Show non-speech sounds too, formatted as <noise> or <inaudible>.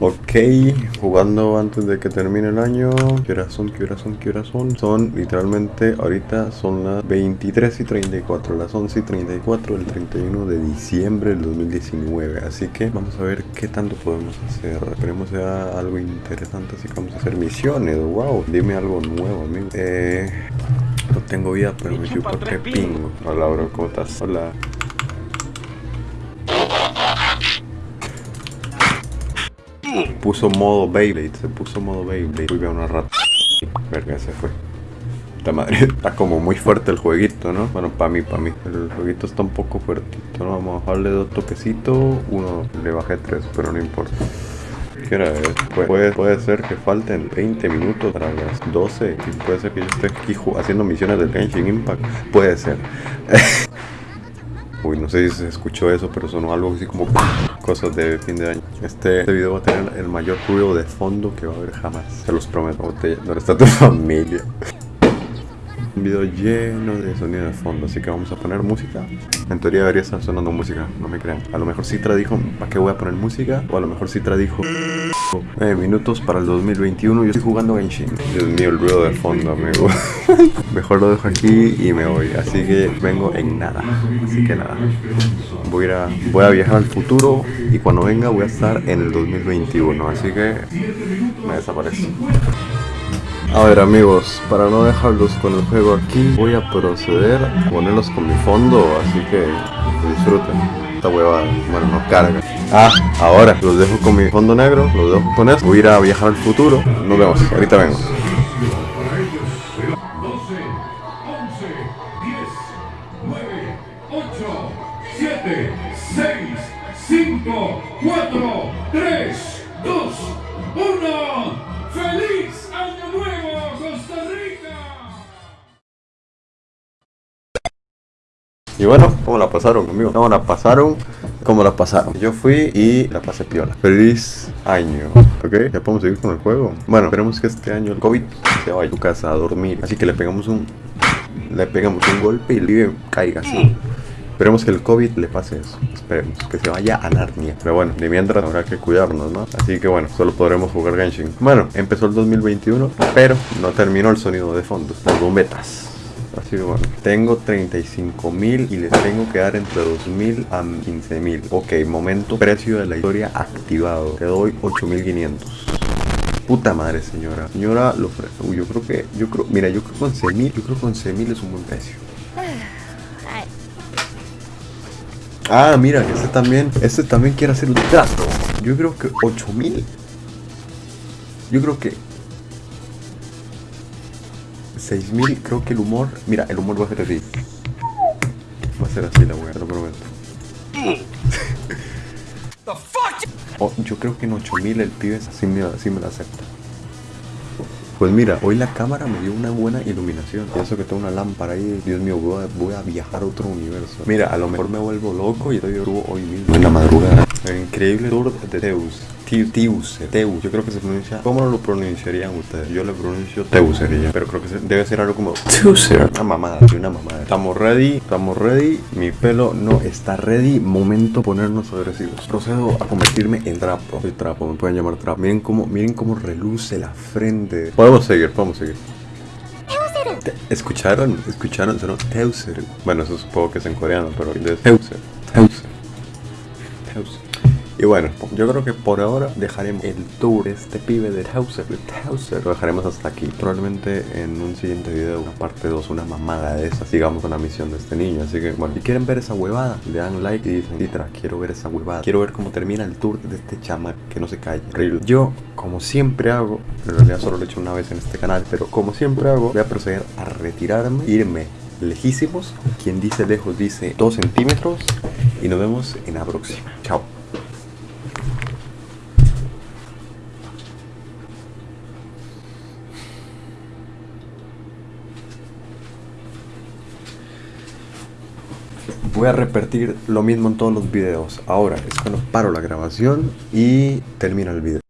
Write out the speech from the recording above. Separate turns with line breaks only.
Ok, jugando antes de que termine el año. ¿Qué horas son? ¿Qué horas son? ¿Qué horas son? Son literalmente ahorita son las 23 y 34, las 11 y 34 del 31 de diciembre del 2019. Así que vamos a ver qué tanto podemos hacer. Esperemos sea algo interesante, así que vamos a hacer misiones. Wow, dime algo nuevo, amigo. Eh, no tengo vida, pero me chupa que pingo. Hola, bro, ¿cómo estás? Hola. Puso modo Beyblade, se puso modo Beyblade. Uy, veo una rata. Verga, se fue. Esta madre <laughs> está como muy fuerte el jueguito, ¿no? Bueno, para mí, para mí. El jueguito está un poco fuertito, ¿no? Vamos a bajarle dos toquecitos. Uno, le bajé tres, pero no importa. ¿Qué hora es? Puede, puede ser que falten 20 minutos para las 12. Y puede ser que yo esté aquí haciendo misiones del Genshin Impact. Puede ser. <laughs> Uy, no sé si se escuchó eso, pero sonó algo así como cosas de fin de año. Este, este, video va a tener el mayor ruido de fondo que va a haber jamás. Se los prometo. ¿Dónde está tu <laughs> familia? Un video lleno de sonido de fondo, así que vamos a poner música. En teoría debería estar sonando música, no me crean. A lo mejor Citra dijo, ¿para qué voy a poner música? O a lo mejor Citra dijo, 9 minutos para el 2021, yo estoy jugando Genshin. Dios mío, el ruido de fondo, amigo. <laughs> mejor lo dejo aquí y me voy. Así que vengo en nada. Así que nada. Voy a, voy a viajar al futuro y cuando venga voy a estar en el 2021. Así que me desaparezco. A ver amigos, para no dejarlos con el juego aquí, voy a proceder a ponerlos con mi fondo, así que disfruten. Esta hueva, bueno, no carga. Ah, ahora los dejo con mi fondo negro, los dejo con esto. Voy a ir a viajar al futuro. Nos vemos, ahorita vengo.
12, 11, 10, 9,
Y bueno, ¿cómo la pasaron, amigo? ¿Cómo la pasaron? ¿Cómo la pasaron? Yo fui y la pasé piola. Feliz año. ¿Ok? Ya podemos seguir con el juego. Bueno, esperemos que este año el COVID se vaya a tu casa a dormir. Así que le pegamos un... Le pegamos un golpe y vive caiga así. Esperemos que el COVID le pase eso. Esperemos que se vaya a Narnia. Pero bueno, de mientras habrá que cuidarnos, ¿no? Así que bueno, solo podremos jugar Genshin. Bueno, empezó el 2021, pero no terminó el sonido de fondo. Las bombetas. Así que bueno, tengo 35 mil y les tengo que dar entre 2 mil a 15 mil. Ok, momento, precio de la historia activado. Te doy 8500. Puta madre, señora. Señora, lo Uy, yo creo que, yo creo, mira, yo creo que con 11 mil, yo creo que con 11 mil es un buen precio. Ah, mira, este también, este también quiere hacer un trato. Yo creo que 8000. Yo creo que 6000, creo que el humor, mira, el humor va a ser así. Va a ser así la wea, te lo prometo. Oh, yo creo que en 8000 el pibe así me, así me la acepta. Pues mira, hoy la cámara me dio una buena iluminación. Pienso que tengo una lámpara ahí. Dios mío, voy a, voy a viajar a otro universo. Mira, a lo mejor me vuelvo loco y estoy hoy mismo en la madrugada. El increíble tour de Zeus. Teus, Teus, yo creo que se pronuncia. ¿Cómo lo pronunciarían ustedes? Yo le pronuncio Teusería, pero creo que se, debe ser algo como Teuser. Una mamada, una mamada. Estamos ready, estamos ready. Mi pelo no está ready. Momento ponernos agresivos. Procedo a convertirme en trapo. Soy trapo, me pueden llamar trapo. Miren cómo, miren cómo reluce la frente. Podemos seguir, podemos seguir. ¿Escucharon? ¿Escucharon? Teuser. Bueno, eso supongo que es en coreano, pero Teuser. Teuser. Y bueno, yo creo que por ahora dejaremos el tour de este pibe de Hauser. Lo dejaremos hasta aquí. Probablemente en un siguiente video, una parte 2, una mamada de esa, sigamos con la misión de este niño. Así que, bueno, si quieren ver esa huevada, le dan like y dicen, Citra, quiero ver esa huevada. Quiero ver cómo termina el tour de este chama que no se calle. Horrible. Yo, como siempre hago, en realidad solo lo he hecho una vez en este canal, pero como siempre hago, voy a proceder a retirarme, irme lejísimos. Quien dice lejos dice 2 centímetros. Y nos vemos en la próxima. Chao. Voy a repetir lo mismo en todos los videos. Ahora es cuando paro la grabación y termina el video.